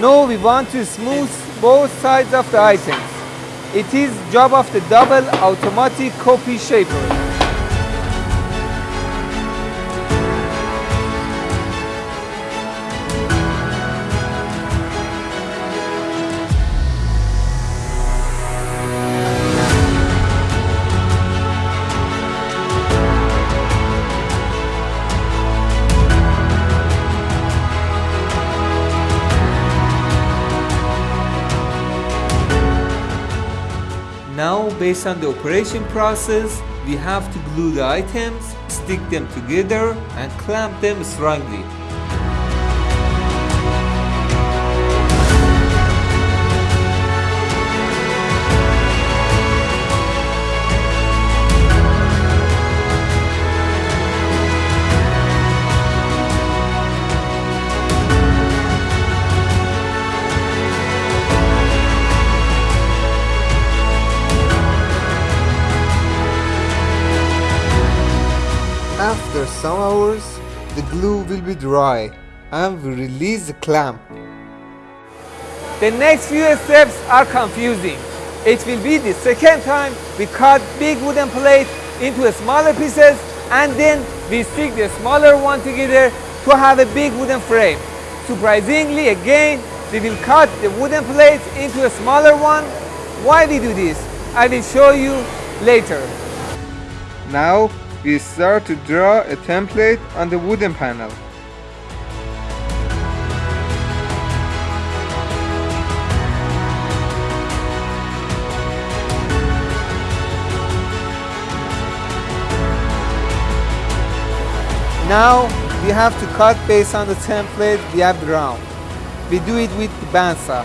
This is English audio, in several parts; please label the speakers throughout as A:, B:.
A: Now we want to smooth both sides of the items. It is job of the double automatic copy shaper. Now, based on the operation process, we have to glue the items, stick them together and clamp them strongly. After some hours, the glue will be dry and we release the clamp. The next few steps are confusing. It will be the second time we cut big wooden plate into smaller pieces and then we stick the smaller one together to have a big wooden frame. Surprisingly again, we will cut the wooden plates into a smaller one. Why we do this? I will show you later. Now we start to draw a template on the wooden panel. Now we have to cut based on the template we have drawn. We do it with the bandsaw.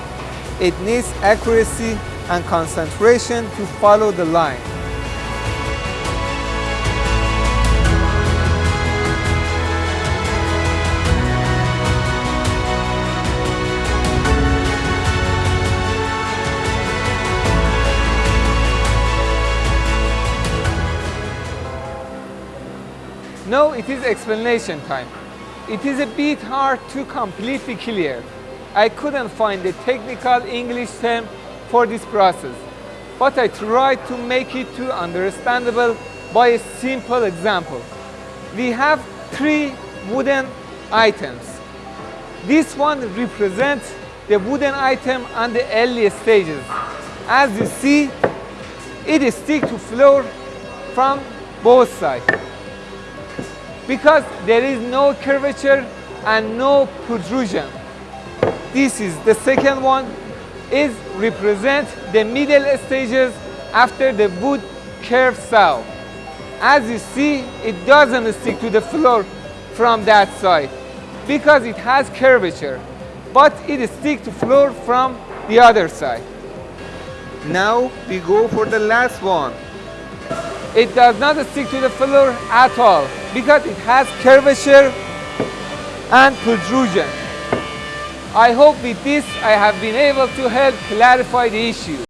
A: It needs accuracy and concentration to follow the line. Now it is explanation time. It is a bit hard to completely clear. I couldn't find a technical English term for this process, but I tried to make it to understandable by a simple example. We have three wooden items. This one represents the wooden item on the early stages. As you see, it is stick to floor from both sides because there is no curvature and no protrusion. This is the second one is represent the middle stages after the wood curve saw. As you see, it doesn't stick to the floor from that side because it has curvature, but it sticks to floor from the other side. Now we go for the last one. It does not stick to the floor at all because it has curvature and protrusion. I hope with this I have been able to help clarify the issue.